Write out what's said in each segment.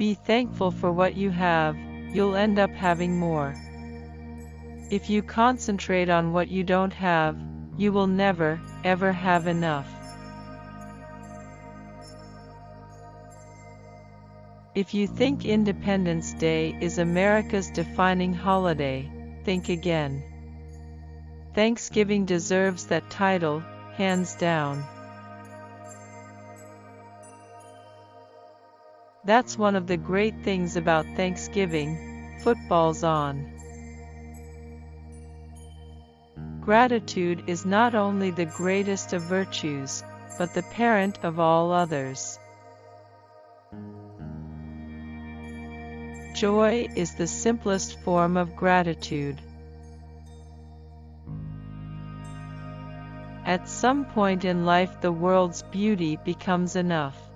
Be thankful for what you have, you'll end up having more. If you concentrate on what you don't have, you will never, ever have enough. If you think Independence Day is America's defining holiday, think again. Thanksgiving deserves that title, hands down. That's one of the great things about Thanksgiving, football's on. Gratitude is not only the greatest of virtues, but the parent of all others. Joy is the simplest form of gratitude. At some point in life the world's beauty becomes enough.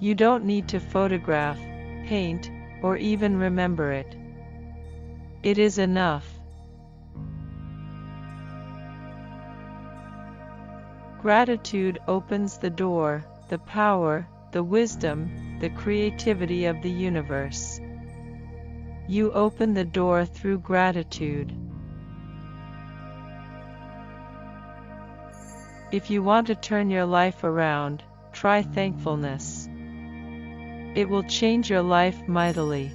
You don't need to photograph, paint, or even remember it. It is enough. Gratitude opens the door, the power, the wisdom, the creativity of the universe. You open the door through gratitude. If you want to turn your life around, try thankfulness. It will change your life mightily.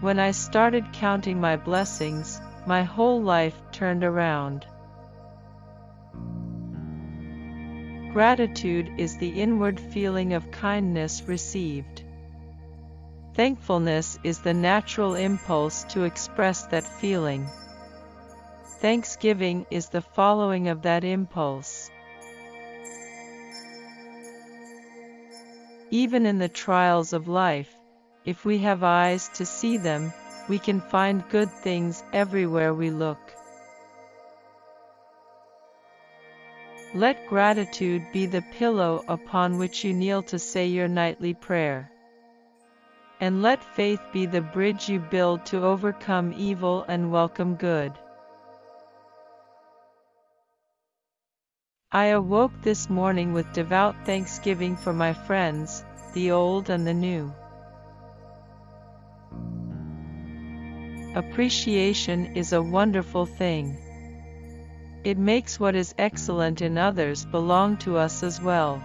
When I started counting my blessings, my whole life turned around. Gratitude is the inward feeling of kindness received. Thankfulness is the natural impulse to express that feeling. Thanksgiving is the following of that impulse. Even in the trials of life, if we have eyes to see them, we can find good things everywhere we look. Let gratitude be the pillow upon which you kneel to say your nightly prayer. And let faith be the bridge you build to overcome evil and welcome good. I awoke this morning with devout thanksgiving for my friends, the old and the new. Appreciation is a wonderful thing. It makes what is excellent in others belong to us as well.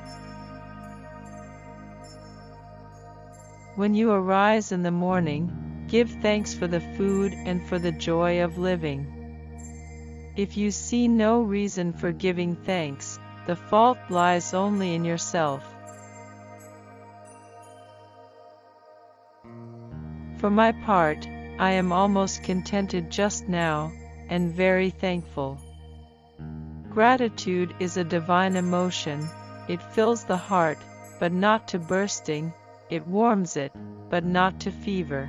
When you arise in the morning, give thanks for the food and for the joy of living. If you see no reason for giving thanks, the fault lies only in yourself. For my part, I am almost contented just now, and very thankful. Gratitude is a divine emotion, it fills the heart, but not to bursting, it warms it, but not to fever.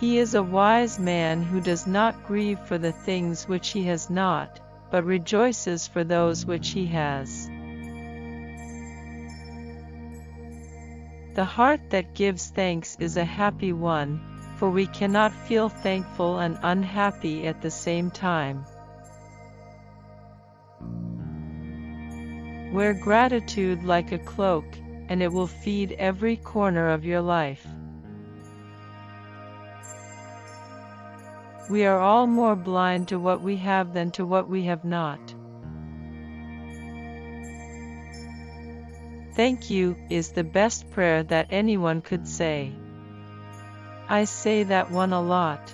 He is a wise man who does not grieve for the things which he has not, but rejoices for those which he has. The heart that gives thanks is a happy one, for we cannot feel thankful and unhappy at the same time. Wear gratitude like a cloak, and it will feed every corner of your life. We are all more blind to what we have than to what we have not. Thank you is the best prayer that anyone could say. I say that one a lot.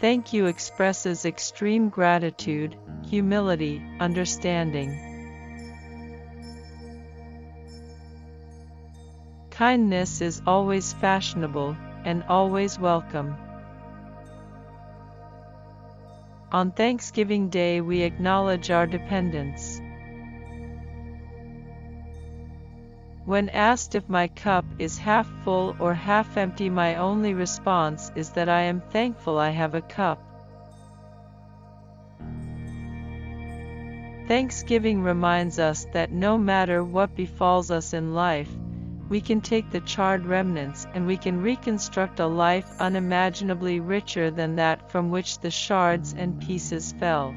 Thank you expresses extreme gratitude, humility, understanding. Kindness is always fashionable, and always welcome. On Thanksgiving Day we acknowledge our dependence. When asked if my cup is half full or half empty my only response is that I am thankful I have a cup. Thanksgiving reminds us that no matter what befalls us in life, we can take the charred remnants and we can reconstruct a life unimaginably richer than that from which the shards and pieces fell.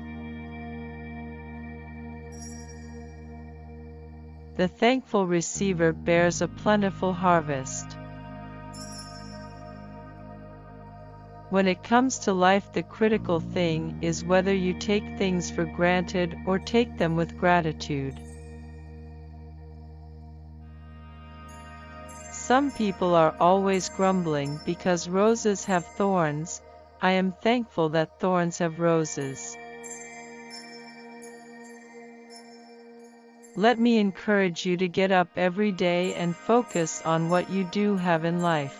The thankful receiver bears a plentiful harvest. When it comes to life, the critical thing is whether you take things for granted or take them with gratitude. Some people are always grumbling because roses have thorns. I am thankful that thorns have roses. Let me encourage you to get up every day and focus on what you do have in life.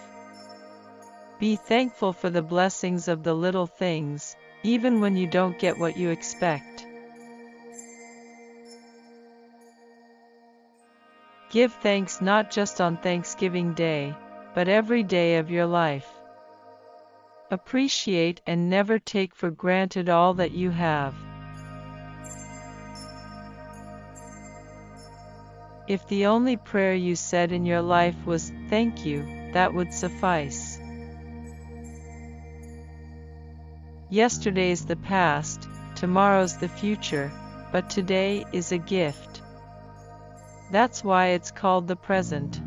Be thankful for the blessings of the little things, even when you don't get what you expect. Give thanks not just on Thanksgiving Day, but every day of your life. Appreciate and never take for granted all that you have. If the only prayer you said in your life was, Thank you, that would suffice. Yesterday's the past, tomorrow's the future, but today is a gift. That's why it's called the present.